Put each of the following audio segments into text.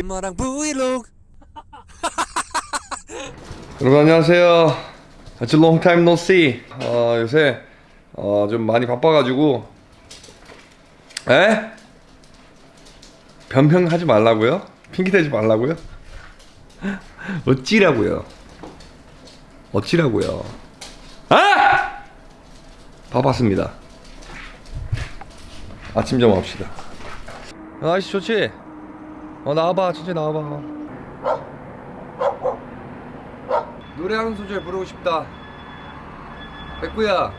엄마랑 브이로그 여러분 안녕하세요. It's a long time no see. 어, 요새 어, 좀 많이 바빠가지고 에? 변명하지 말라고요? 핑계대지 말라고요? 어찌라고요? 어찌라고요? 아! 바빴습니다. 아침 좀 합시다. 아이씨 좋지? 어 나와봐 천천히 나와봐. 노래 한 소절 부르고 싶다. 백구야.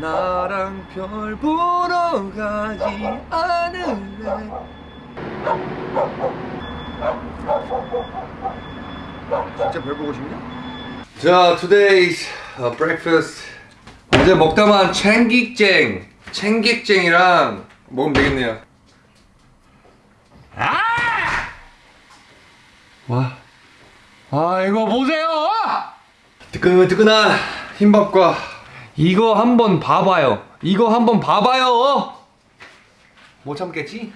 나랑 별 보러 가지 않을래. 진짜 별 보고 싶냐? 자, today's uh, breakfast. 어제 먹다만 챙깃쟁, 챙깃쟁이랑 먹으면 되겠네요. 아! 와. 아 이거 보세요 뜨끈뜨끈한 흰밥과 이거 한번 봐봐요 이거 한번 봐봐요 못 참겠지?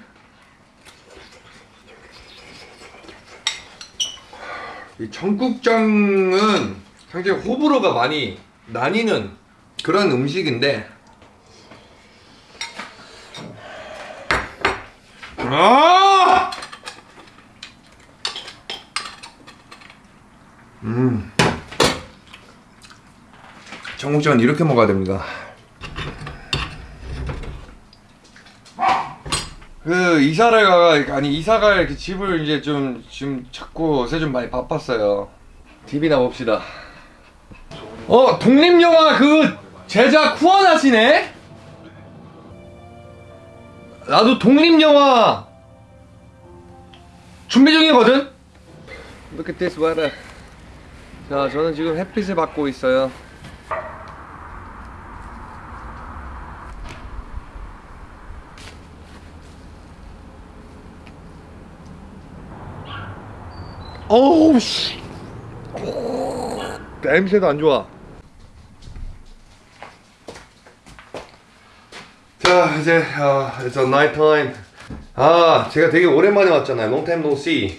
이 청국장은 상당히 호불호가 많이 나뉘는 그런 음식인데 아! 음. 청국장은 이렇게 먹어야 됩니다. 그 이사를 가 아니 이사갈 그 집을 이제 좀 지금 찾고 요새 좀 많이 바빴어요. TV나 봅시다. 어 독립 영화 그 제작 후원하시네? 나도 독립영화 준비 중이거든. Look at this weather. 자, 저는 지금 햇빛을 받고 있어요. 어우 씨. 냄새도 안 좋아. 자, 이제 어, it's a night time. 아, 제가 되게 오랜만에 왔잖아요. Long time no see.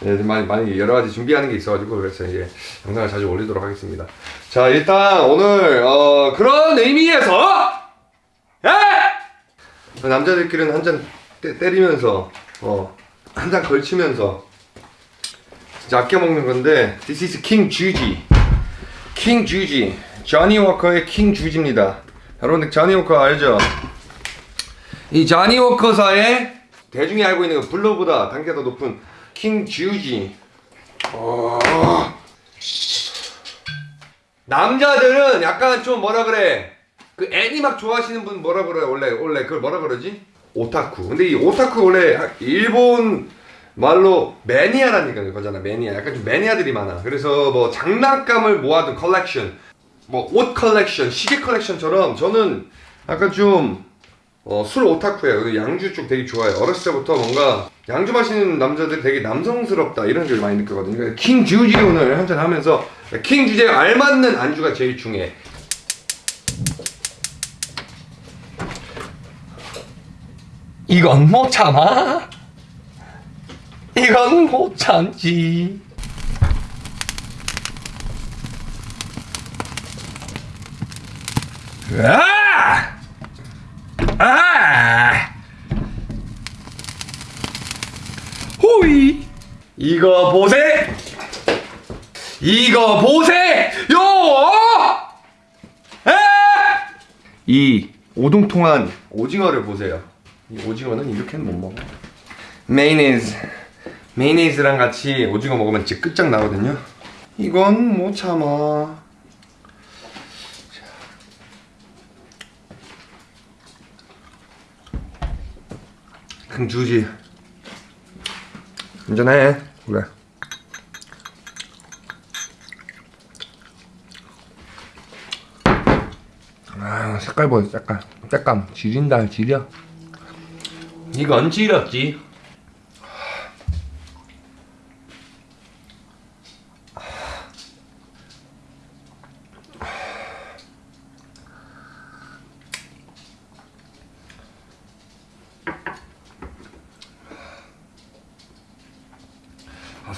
네, 많이 많이 여러 가지 준비하는 게 있어가지고 그래서 이제 영상을 자주 올리도록 하겠습니다. 자 일단 오늘 어, 그런 의미에서 에! 남자들끼리는 한 잔 때리면서 어, 한 잔 걸치면서 진짜 아껴 먹는 건데 This is King George King George 조니 워커의 King George입니다. 여러분들 조니 워커 알죠? 이 조니 워커사의 대중이 알고 있는 그 블루보다 단계가 더 높은 킹 조지. 어... 남자들은 약간 좀 뭐라 그래? 그 애니 막 좋아하시는 분 뭐라 그래? 원래 원래 그걸 뭐라 그러지? 오타쿠. 근데 이 오타쿠 원래 일본 말로 매니아라는 거잖아. 매니아. 약간 좀 매니아들이 많아. 그래서 뭐 장난감을 모아둔 컬렉션, 뭐 옷 컬렉션, 시계 컬렉션처럼 저는 약간 좀 어, 술 오타쿠예요. 양주 쪽 되게 좋아해요. 어렸을 때부터 뭔가 양주 마시는 남자들이 되게 남성스럽다 이런 걸 많이 느끼거든요. 그러니까 킹 조지 오늘 한잔 하면서 킹 주제에 알맞는 안주가 제일 중요해. 이건 못 참아. 이건 못 참지. 아! 아! 호이! 이거 보세! 이거 보세요! 에! 이 오동통한 오징어를 보세요. 이 오징어는 이렇게는 못 먹어. 메이네즈. 메이네즈랑 같이 오징어 먹으면 진짜 끝장 나거든요. 이건 못 참아. 주지. 운전해. 그래. 아, 색깔 보여, 색깔. 색감. 지린다, 지려. 이건 지렸지.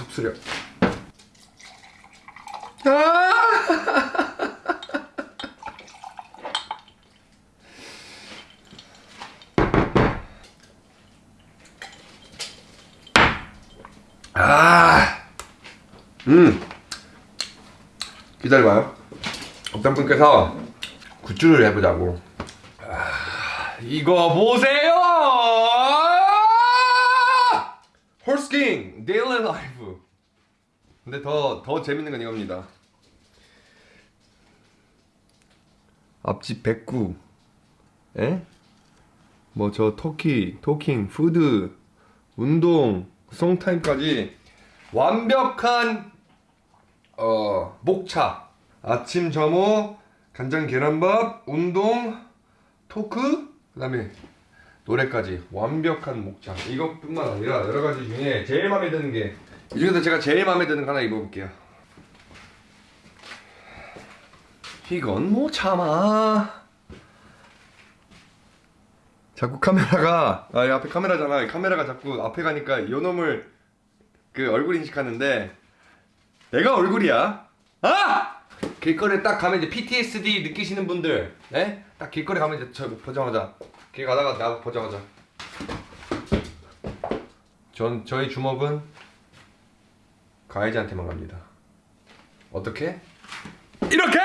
아 속쓰려 아! 아, 음, 기다려봐요. 어떤 분께서 굿즈를 해보자고. 아, 이거 보세요! 홀스킹 daily life. 근데 더, 더 재밌는 건 이겁니다. 앞집 백구. 에? 뭐 저 talkie, talking, food, 운동, song time까지 완벽한 어 목차 아침 점호 간장 계란밥 운동 talk 그 다음에 노래까지 완벽한 목차 이것뿐만 아니라 여러 가지 중에 제일 마음에 드는 게 이 중에서 제가 제일 마음에 드는 거 하나 입어볼게요 이건 못 참아 자꾸 카메라가 아, 이 앞에 카메라잖아. 이 카메라가 자꾸 앞에 가니까 요 놈을 그 얼굴 인식하는데 내가 얼굴이야. 아! 길거리에 딱 가면 이제 PTSD 느끼시는 분들, 네? 딱 길거리 가면 이제 저 보자마자 길 가다가 나 보자마자 전 저희 주먹은 가해자한테만 갑니다. 어떻게? 이렇게!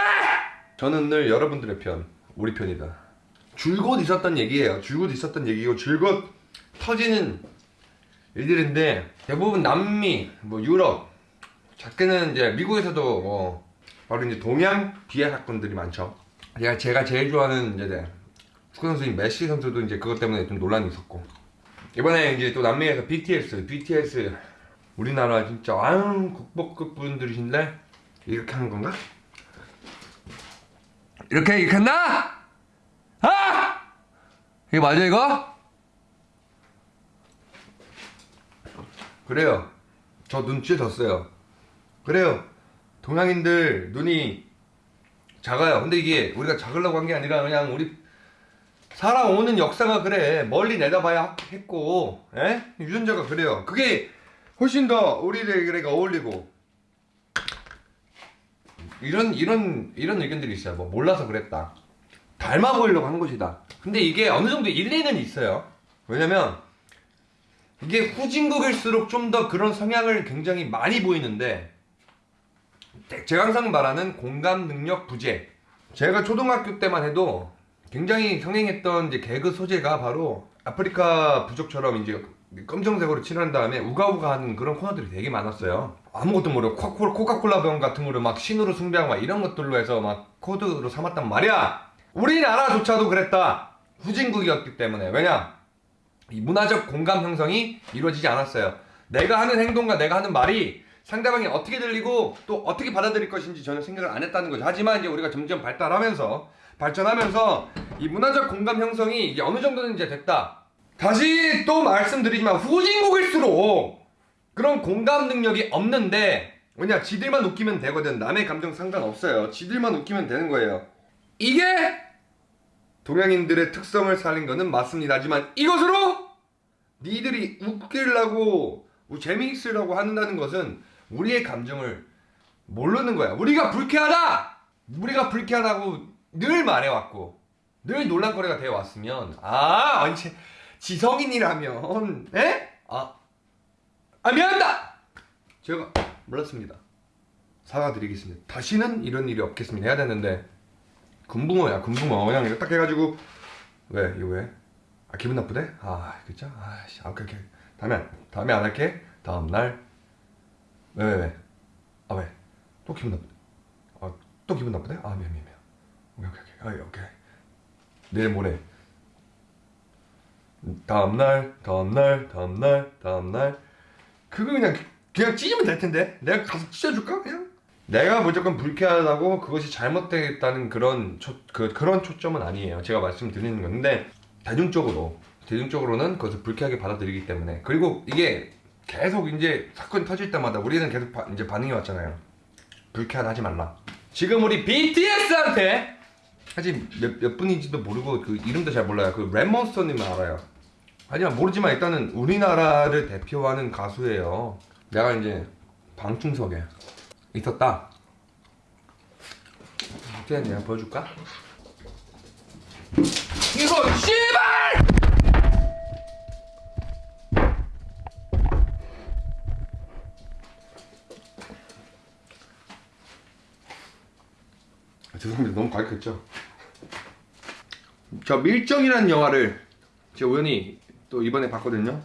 저는 늘 여러분들의 편, 우리 편이다. 줄곧 있었던 얘기예요. 줄곧 있었던 얘기고 줄곧 터지는 일들인데 대부분 남미, 뭐 유럽, 작게는 이제 미국에서도 뭐 바로 이제 동양 비하 사건들이 많죠. 제가 제가 제일 좋아하는 이제 축구 선수인 메시 선수도 이제 그것 때문에 좀 논란이 있었고 이번에 이제 또 남미에서 BTS, BTS 우리나라 진짜 아유 국보급 분들이신데 이렇게 하는 건가? 이렇게 이렇게 했나? 아! 이게 맞아 이거? 그래요. 저 눈치 졌어요. 그래요. 동양인들 눈이 작아요. 근데 이게 우리가 작으려고 한 게 아니라 그냥 우리 살아오는 역사가 그래. 멀리 내다봐야 했고, 에? 유전자가 그래요. 그게 훨씬 더 우리들에게 어울리고. 이런 이런 이런 의견들이 있어요. 뭐 몰라서 그랬다. 닮아 보이려고 하는 것이다. 근데 이게 어느 정도 일리는 있어요. 왜냐면 이게 후진국일수록 좀 더 그런 성향을 굉장히 많이 보이는데 제가 항상 말하는 공감 능력 부재. 제가 초등학교 때만 해도 굉장히 성행했던 이제 개그 소재가 바로 아프리카 부족처럼 이제 검정색으로 칠한 다음에 우가우가 하는 그런 코너들이 되게 많았어요. 아무것도 모르고 코카콜라, 코카콜라 병 같은 거를 막 신으로 숭배하고 막 이런 것들로 해서 막 코드로 삼았단 말이야. 우리나라조차도 그랬다. 후진국이었기 때문에. 왜냐? 이 문화적 공감 형성이 이루어지지 않았어요. 내가 하는 행동과 내가 하는 말이 상대방이 어떻게 들리고 또 어떻게 받아들일 것인지 전혀 생각을 안 했다는 거죠. 하지만 이제 우리가 점점 발달하면서 발전하면서 이 문화적 공감 형성이 이제 어느 정도는 이제 됐다. 다시 또 말씀드리지만 후진국일수록 그런 공감 능력이 없는데 왜냐 지들만 웃기면 되거든 남의 감정 상관없어요 지들만 웃기면 되는 거예요 이게 동양인들의 특성을 살린 거는 맞습니다. 하지만 이것으로 니들이 웃기려고 재미있으려고 한다는 것은 우리의 감정을 모르는 거야. 우리가 불쾌하다! 우리가 불쾌하다고 늘 말해왔고 늘 논란거리가 되어 왔으면 아 언제 지성인이라면 에? 아, 아 미안하다! 제가 몰랐습니다. 사과드리겠습니다. 다시는 이런 일이 없겠습니다. 해야 되는데 금붕어야 금붕어 그냥 이거 딱 해가지고 왜 이거 왜? 아 기분 나쁘대? 아 그쵸? 아씨 아, 오케이 오케이 다음에 다음에 안 할게 다음날 왜 왜 왜? 아 왜? 또 기분 나쁘대? 아또 기분 나쁘대? 아 미안 미안 미안 오케이 오케이 오케이 아, 오케이 내일 모레 다음날 다음날 다음날 다음날 그거 그냥 그냥 찢으면 될 텐데 내가 가서 찢어줄까 그냥? 내가 무조건 불쾌하다고 그것이 잘못됐다는 그런 초, 그, 그런 초점은 아니에요. 제가 말씀드리는 건데 대중적으로 대중적으로는 그것을 불쾌하게 받아들이기 때문에 그리고 이게 계속 이제 사건이 터질 때마다 우리는 계속 바, 이제 반응이 왔잖아요. 불쾌하다 하지 말라. 지금 우리 BTS한테 사실 몇, 몇 분인지도 모르고 그 이름도 잘 몰라요. 그 랩몬스터님은 알아요. 하지만 모르지만 일단은 우리나라를 대표하는 가수예요. 내가 이제 방충석에 있었다. 어떻게 내가 보여줄까? 이거 씨발! 아, 죄송합니다. 너무 가격했죠? 저 밀정이라는 영화를 제가 우연히 또 이번에 봤거든요.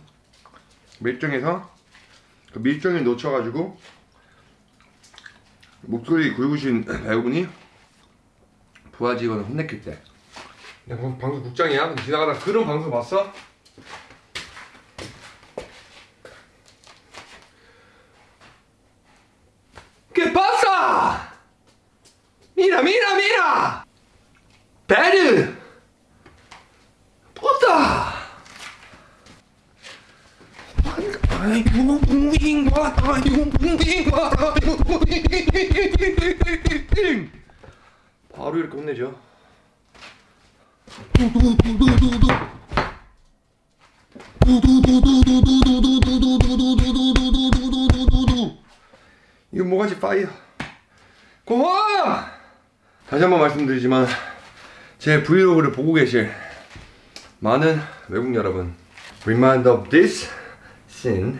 밀정에서 그 밀정을 놓쳐가지고 목소리 굵으신 배우분이 부하 직원을 혼냈길 때. 방- 방송 국장이야. 지나가다 그런 방송 봤어? ¿Qué pasa? Mira, mira, mira. Better. Puta. 아이고 뭉빙과 아이고 뭉빙과 아이고 뭉빙 바로 이렇게 혼내죠 이거 뭐가지 파이어 고마워 다시 한번 말씀드리지만 제 브이로그를 보고 계실 많은 외국 여러분 remind of this scene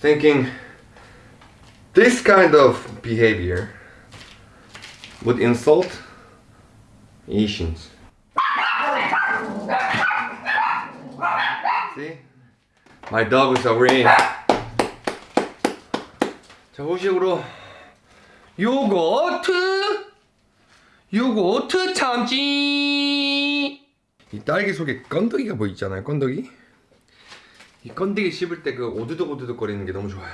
thinking this kind of behavior would insult Asians see? My dog is agreeing 자 후식으로 요거트 요거트 참치. 이 딸기 속에 건더기가 뭐 있잖아요 건더기? 이 건더기 씹을 때 그 오두둑 오두둑 거리는 게 너무 좋아요.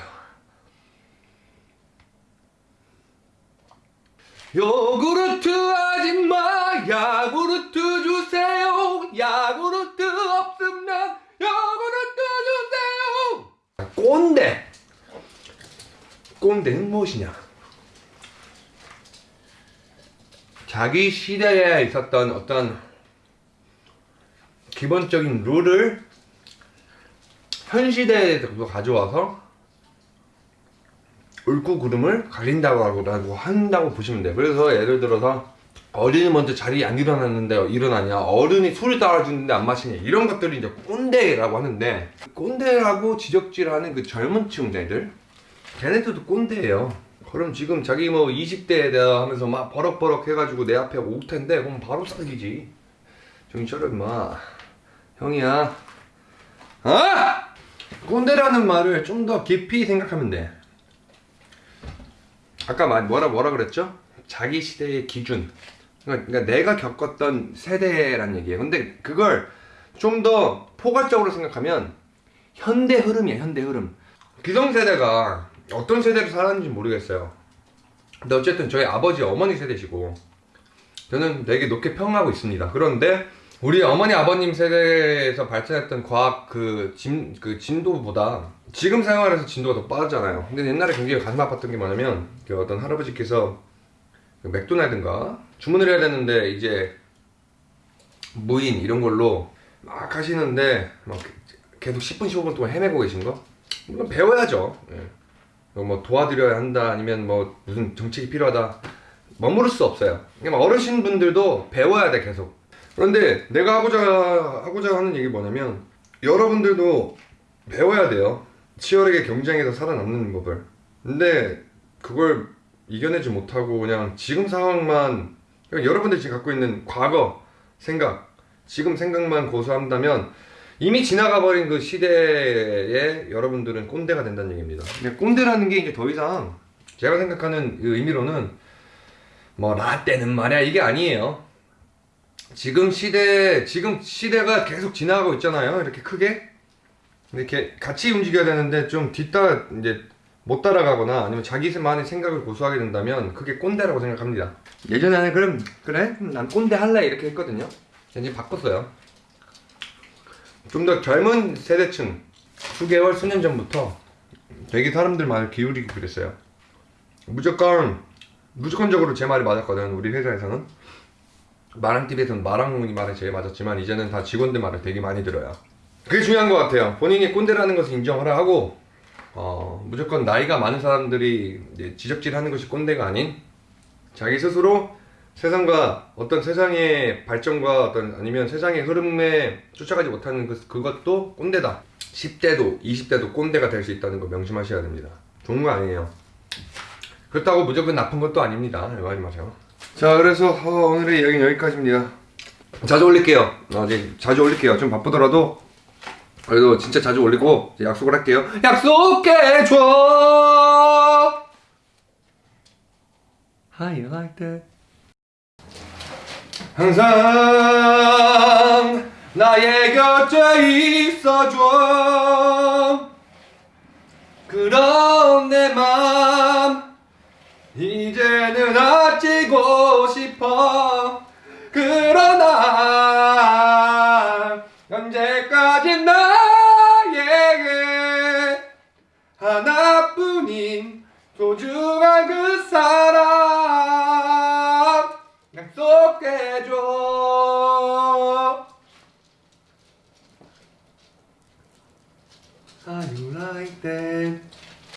요구르트 아줌마 야구르트 주세요. 야구르트 없으면 야구르트 주세요 꼰대 꼰대는 무엇이냐 자기 시대에 있었던 어떤 기본적인 룰을 현 시대에 가져와서 옳고 그름을 가린다고 한다고 보시면 돼요. 그래서 예를 들어서 어른이 먼저 자리에 안 일어났는데 일어나냐 어른이 술을 따라주는데 안 마시냐 이런 것들이 이제 꼰대라고 하는데 꼰대라고 지적질하는 그 젊은 층들 걔네들도 꼰대예요. 그럼 지금 자기 뭐 20대에 대하 하면서 막 버럭버럭 해가지고 내 앞에 올 텐데 그럼 바로 사귀지. 정신 차려 임마. 형이야. 아! 꼰대라는 말을 좀 더 깊이 생각하면 돼. 아까 말 뭐라 뭐라 그랬죠? 자기 시대의 기준. 그러니까 그러니까 내가 겪었던 세대란 얘기예요. 근데 그걸 좀 더 포괄적으로 생각하면 현대 흐름이야, 현대 흐름. 기성세대가 어떤 세대를 살았는지 모르겠어요. 근데 어쨌든 저희 아버지, 어머니 세대시고 저는 되게 높게 평하고 있습니다. 그런데 우리 어머니 아버님 세대에서 발전했던 과학 그, 진, 그 진도보다 지금 생활에서 진도가 더 빠르잖아요. 근데 옛날에 굉장히 가슴 아팠던 게 뭐냐면 그 어떤 할아버지께서 그 맥도날드인가 주문을 해야 되는데 이제 무인 이런 걸로 막 하시는데 막 계속 10분 15분 동안 헤매고 계신 거 물론 배워야죠. 예. 뭐 도와드려야 한다 아니면 뭐 무슨 정책이 필요하다 머무를 수 없어요. 그러니까 어르신 분들도 배워야 돼 계속. 그런데 내가 하고자 하고자 하는 얘기 뭐냐면 여러분들도 배워야 돼요. 치열하게 경쟁에서 살아남는 법을. 근데 그걸 이겨내지 못하고 그냥 지금 상황만 여러분들이 지금 갖고 있는 과거 생각, 지금 생각만 고수한다면 이미 지나가 버린 그 시대에 여러분들은 꼰대가 된다는 얘기입니다. 근데 꼰대라는 게 이제 더 이상 제가 생각하는 그 의미로는 뭐 라떼는 말이야 이게 아니에요. 지금 시대 지금 시대가 계속 지나가고 있잖아요. 이렇게 크게 이렇게 같이 움직여야 되는데 좀 뒤따라 이제 못 따라가거나 아니면 자기만의 생각을 고수하게 된다면 그게 꼰대라고 생각합니다. 예전에 는 그럼 그래 난 꼰대 할래 이렇게 했거든요. 이제 바꿨어요. 좀 더 젊은 세대층 수개월 수년 전부터 되게 사람들 말을 기울이기 그랬어요. 무조건 무조건적으로 제 말이 맞았거든 우리 회사에서는 마랑 TV에서는 마랑 말이 제일 맞았지만 이제는 다 직원들 말을 되게 많이 들어요. 그게 중요한 것 같아요. 본인이 꼰대라는 것을 인정하라 하고 어, 무조건 나이가 많은 사람들이 지적질하는 것이 꼰대가 아닌 자기 스스로 세상과 어떤 세상의 발전과 어떤 아니면 세상의 흐름에 쫓아가지 못하는 그, 그것도 꼰대다. 10대도 20대도 꼰대가 될 수 있다는 거 명심하셔야 됩니다. 좋은 거 아니에요. 그렇다고 무조건 나쁜 것도 아닙니다. 이거 하지 마세요. 자, 그래서 어, 오늘의 이야기는 여기까지입니다. 자주 올릴게요. 어, 이제 자주 올릴게요. 좀 바쁘더라도 그래도 진짜 자주 올리고 약속을 할게요. 약속해줘. How you? 항상 나의 곁에 있어줘. 그런 내맘 이제는 아치고 싶어. 그러나 いて。